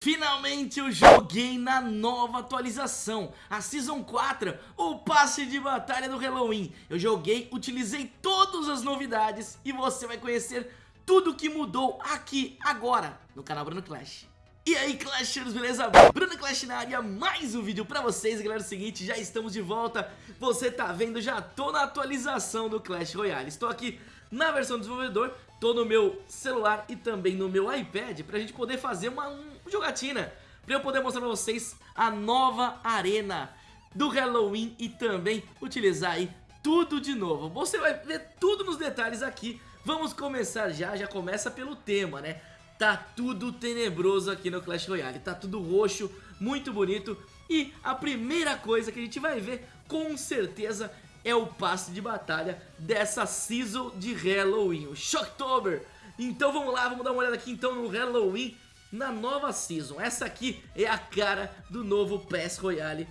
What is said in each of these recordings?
Finalmente eu joguei na nova atualização, a Season 4, o passe de batalha do Halloween. Eu joguei, utilizei todas as novidades e você vai conhecer tudo que mudou aqui agora no canal Bruno Clash. E aí Clashers, beleza? Bruno Clash na área, mais um vídeo pra vocês, galera, é o seguinte, já estamos de volta, você tá vendo, já tô na atualização do Clash Royale, estou aqui na versão do desenvolvedor, tô no meu celular e também no meu iPad pra gente poder fazer uma um, jogatina, pra eu poder mostrar pra vocês a nova arena do Halloween e também utilizar aí tudo de novo. Você vai ver tudo nos detalhes aqui, vamos começar já, já começa pelo tema, né? Tá tudo tenebroso aqui no Clash Royale, tá tudo roxo, muito bonito e a primeira coisa que a gente vai ver com certeza é o passe de batalha dessa season de Halloween, o Shocktober. Então vamos lá, vamos dar uma olhada aqui então no Halloween na nova season. Essa aqui é a cara do novo PES Royale.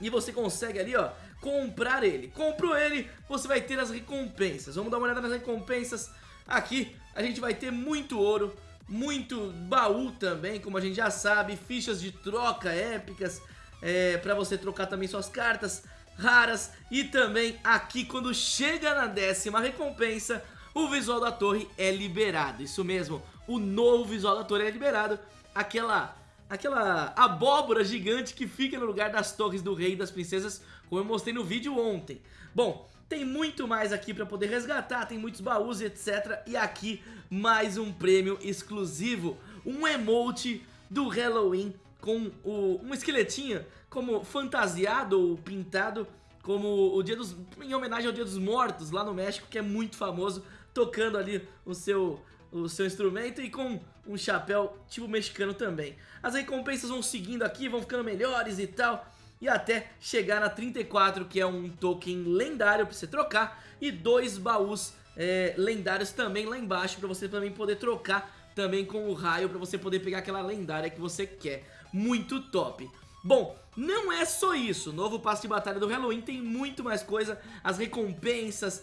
E você consegue ali, ó, comprar ele. Comprou ele, você vai ter as recompensas. Vamos dar uma olhada nas recompensas. Aqui a gente vai ter muito ouro, muito baú também, como a gente já sabe, fichas de troca épicas, é, para você trocar também suas cartas, raras e também aqui quando chega na décima recompensa o visual da torre é liberado, isso mesmo, o novo visual da torre é liberado, aquela aquela abóbora gigante que fica no lugar das torres do rei e das princesas, como eu mostrei no vídeo ontem. Bom, tem muito mais aqui pra poder resgatar, tem muitos baús etc. E aqui mais um prêmio exclusivo, um emote do Halloween com o, um esqueletinho como fantasiado ou pintado como o dia dos em homenagem ao Dia dos Mortos lá no México, que é muito famoso, tocando ali o seu o seu instrumento e com um chapéu tipo mexicano também. As recompensas vão seguindo aqui, vão ficando melhores e tal, e até chegar na 34, que é um token lendário para você trocar, e dois baús é, lendários também lá embaixo para você também poder trocar também com o raio para você poder pegar aquela lendária que você quer. Muito top. Bom, não é só isso, o novo passe de batalha do Halloween tem muito mais coisa, as recompensas,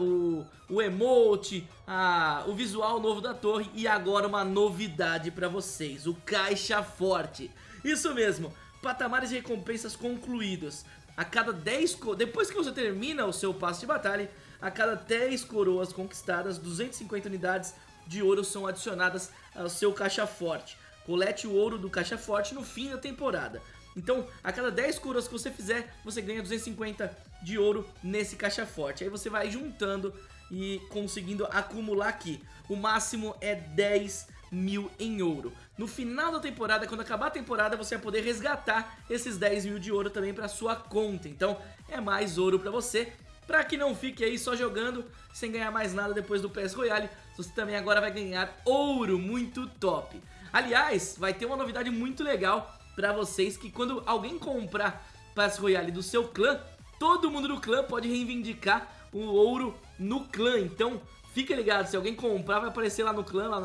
o, o emote, o visual novo da torre e agora uma novidade pra vocês, o Caixa Forte. Isso mesmo, patamares de recompensas concluídos. A cada 10, depois que você termina o seu passe de batalha, a cada 10 coroas conquistadas, 250 unidades de ouro são adicionadas ao seu Caixa Forte. Colete o ouro do caixa forte no fim da temporada. Então, a cada 10 curas que você fizer, você ganha 250 de ouro nesse caixa forte. Aí você vai juntando e conseguindo acumular aqui. O máximo é 10 mil em ouro. No final da temporada, quando acabar a temporada, você vai poder resgatar esses 10 mil de ouro também para sua conta. Então, é mais ouro para você. Para que não fique aí só jogando sem ganhar mais nada depois do PS Royale, você também agora vai ganhar ouro muito top. Aliás, vai ter uma novidade muito legal pra vocês que quando alguém comprar Pass Royale do seu clã, todo mundo do clã pode reivindicar o ouro no clã. Então, fica ligado, se alguém comprar vai aparecer lá no clã, lá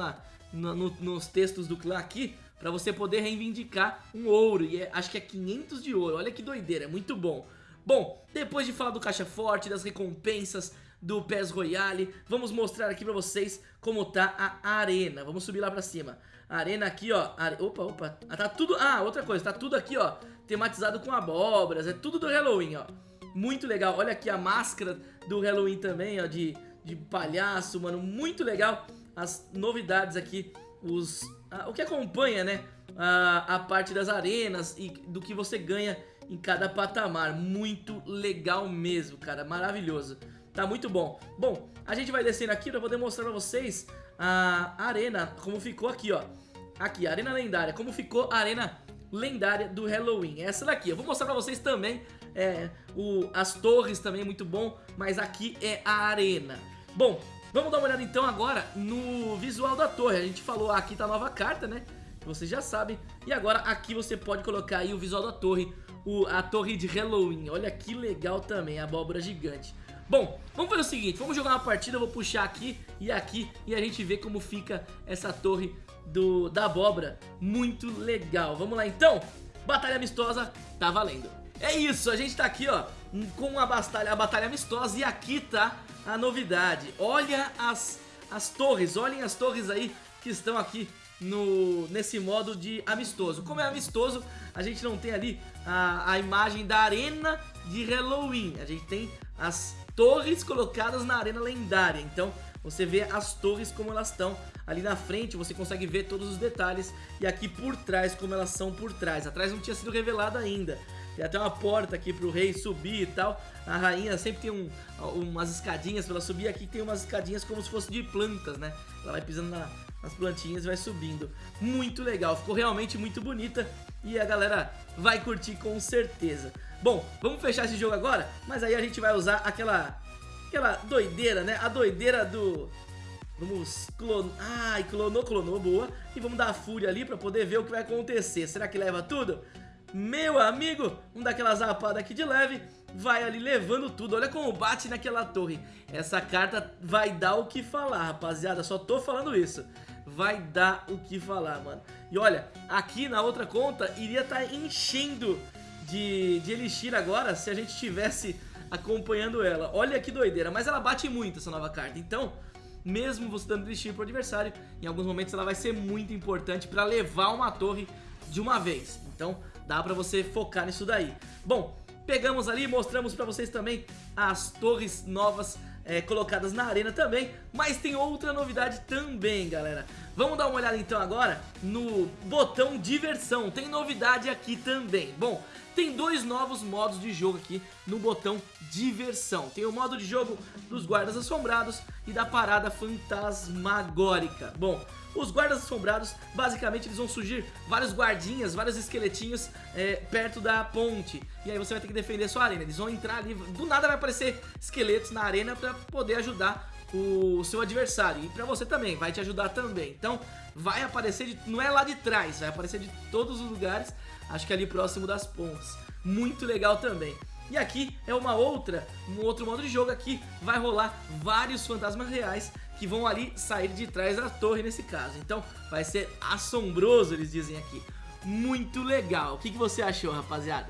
na, no, nos textos do clã aqui, pra você poder reivindicar um ouro. E é, acho que é 500 de ouro, olha que doideira, é muito bom. Bom, depois de falar do caixa forte, das recompensas, do PES Royale, vamos mostrar aqui pra vocês como tá a arena. Vamos subir lá pra cima. Arena aqui, ó. Are... Opa, opa. Ah, tá tudo... Ah, outra coisa. Tá tudo aqui, ó. Tematizado com abóboras. É tudo do Halloween, ó. Muito legal. Olha aqui a máscara do Halloween também, ó. De, de palhaço, mano. Muito legal. As novidades aqui. Os... Ah, o que acompanha, né? A, a parte das arenas e do que você ganha em cada patamar. Muito legal mesmo, cara. Maravilhoso. Tá muito bom. Bom, a gente vai descendo aqui pra poder mostrar pra vocês a arena, como ficou aqui, ó. Aqui, arena lendária, como ficou a arena lendária do Halloween. Essa daqui, eu vou mostrar pra vocês também é, o, as torres também, muito bom, mas aqui é a arena. Bom, vamos dar uma olhada então agora no visual da torre. A gente falou, aqui tá a nova carta, né? Vocês já sabem. E agora aqui você pode colocar aí o visual da torre, o, a torre de Halloween. Olha que legal também, a abóbora gigante. Bom, vamos fazer o seguinte, vamos jogar uma partida, eu vou puxar aqui e aqui e a gente vê como fica essa torre do, da abóbora. Muito legal, vamos lá então? Batalha amistosa, tá valendo. É isso, a gente tá aqui ó, com a batalha, a batalha amistosa e aqui tá a novidade. Olha as, as torres, olhem as torres aí que estão aqui no, nesse modo de amistoso. Como é amistoso, a gente não tem ali a, a imagem da arena de Halloween. A gente tem as torres colocadas na arena lendária. Então você vê as torres como elas estão ali na frente, você consegue ver todos os detalhes e aqui por trás como elas são por trás. Atrás não tinha sido revelado ainda. Tem até uma porta aqui pro rei subir e tal. A rainha sempre tem um, umas escadinhas pra ela subir. Aqui tem umas escadinhas como se fosse de plantas, né? Ela vai pisando na, nas plantinhas e vai subindo. Muito legal, ficou realmente muito bonita e a galera vai curtir com certeza. Bom, vamos fechar esse jogo agora, mas aí a gente vai usar aquela, aquela doideira, né? A doideira do... Vamos clonar... Ai, clonou, clonou, boa. E vamos dar a fúria ali pra poder ver o que vai acontecer. Será que leva tudo? Meu amigo, um daquelas zapada aqui de leve vai ali levando tudo. Olha como bate naquela torre. Essa carta vai dar o que falar, rapaziada. Só tô falando isso. Vai dar o que falar, mano. E olha, aqui na outra conta iria estar tá enchendo de, de Elixir agora se a gente estivesse acompanhando ela. Olha que doideira. Mas ela bate muito essa nova carta. Então, mesmo você dando Elixir pro adversário, em alguns momentos ela vai ser muito importante pra levar uma torre de uma vez. Então, dá pra você focar nisso daí. Bom, pegamos ali, mostramos pra vocês também as torres novas é, colocadas na arena também, mas tem outra novidade também, galera. Vamos dar uma olhada então agora no botão diversão, tem novidade aqui também. Bom, tem dois novos modos de jogo aqui no botão diversão. Tem o modo de jogo dos guardas assombrados e da parada fantasmagórica. Bom, os guardas assombrados, basicamente eles vão surgir vários guardinhas, vários esqueletinhos é, perto da ponte. E aí você vai ter que defender sua arena. Eles vão entrar ali, do nada vai aparecer esqueletos na arena pra poder ajudar o seu adversário. E pra você também, vai te ajudar também. Então vai aparecer, de, não é lá de trás, vai aparecer de todos os lugares, acho que ali próximo das pontes. Muito legal também. E aqui é uma outra, um outro modo de jogo aqui, vai rolar vários fantasmas reais que vão ali sair de trás da torre nesse caso. Então vai ser assombroso, eles dizem aqui. Muito legal. O que, que você achou, rapaziada?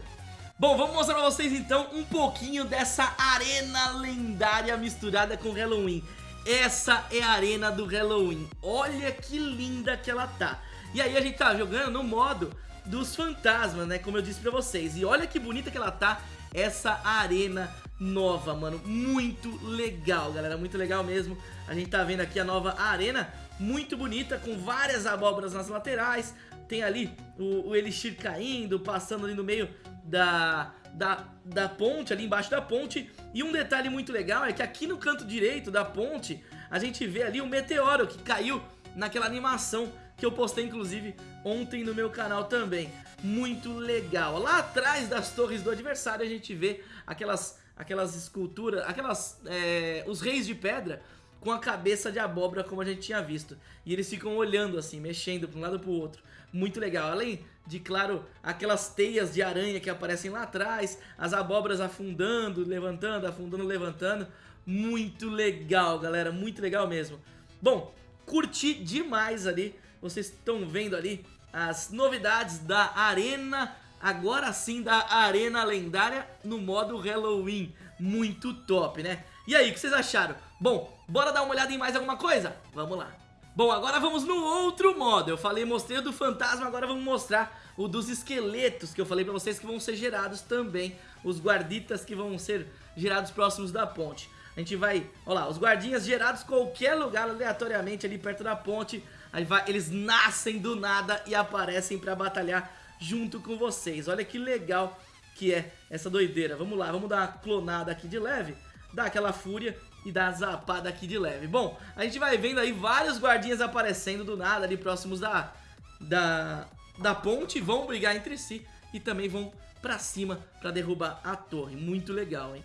Bom, vamos mostrar pra vocês então um pouquinho dessa arena lendária misturada com Halloween. Essa é a arena do Halloween. Olha que linda que ela tá. E aí a gente tá jogando no modo dos fantasmas, né? Como eu disse pra vocês. E olha que bonita que ela tá, essa arena nova, mano. Muito legal, galera. Muito legal mesmo. A gente tá vendo aqui a nova arena, muito bonita, com várias abóboras nas laterais. Tem ali o, o Elixir caindo, passando ali no meio da, da, da ponte, ali embaixo da ponte. E um detalhe muito legal é que aqui no canto direito da ponte, a gente vê ali o meteoro que caiu naquela animação que eu postei inclusive ontem no meu canal também. Muito legal. Lá atrás das torres do adversário a gente vê aquelas aquelas esculturas, aquelas, é, os reis de pedra com a cabeça de abóbora como a gente tinha visto. E eles ficam olhando assim, mexendo para um lado para o outro. Muito legal. Além de, claro, aquelas teias de aranha que aparecem lá atrás, as abóboras afundando, levantando, afundando, levantando. Muito legal, galera, muito legal mesmo. Bom, curti demais ali. Vocês estão vendo ali as novidades da Arena agora sim da Arena Lendária no modo Halloween. Muito top, né? E aí, o que vocês acharam? Bom, bora dar uma olhada em mais alguma coisa? Vamos lá. Bom, agora vamos no outro modo. Eu falei, mostrei o do fantasma, agora vamos mostrar o dos esqueletos que eu falei pra vocês que vão ser gerados também. Os guarditas que vão ser gerados próximos da ponte. A gente vai, olha lá, os guardinhas gerados qualquer lugar aleatoriamente ali perto da ponte. Vai, eles nascem do nada e aparecem pra batalhar junto com vocês. Olha que legal que é essa doideira. Vamos lá, vamos dar uma clonada aqui de leve, dar aquela fúria e dar a zapada aqui de leve. Bom, a gente vai vendo aí vários guardinhas aparecendo do nada ali próximos da, da, da ponte, vão brigar entre si e também vão pra cima pra derrubar a torre. Muito legal, hein?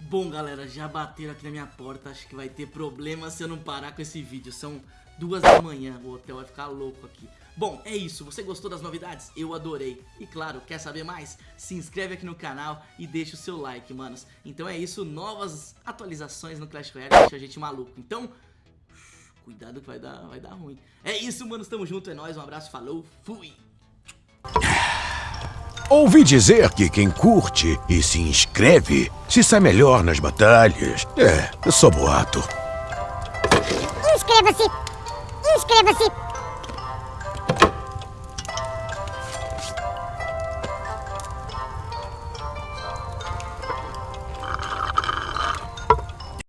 Bom, galera, já bateram aqui na minha porta, acho que vai ter problema se eu não parar com esse vídeo. São duas da manhã, o hotel vai ficar louco aqui. Bom, é isso, você gostou das novidades? Eu adorei. E claro, quer saber mais? Se inscreve aqui no canal e deixa o seu like, manos. Então é isso, novas atualizações no Clash Royale deixa a gente maluco. Então, cuidado que vai dar, vai dar ruim. É isso, manos, tamo junto, é nóis, um abraço, falou, fui! Ouvi dizer que quem curte e se inscreve se sai melhor nas batalhas. É, eu sou boato. Inscreva-se! Inscreva-se!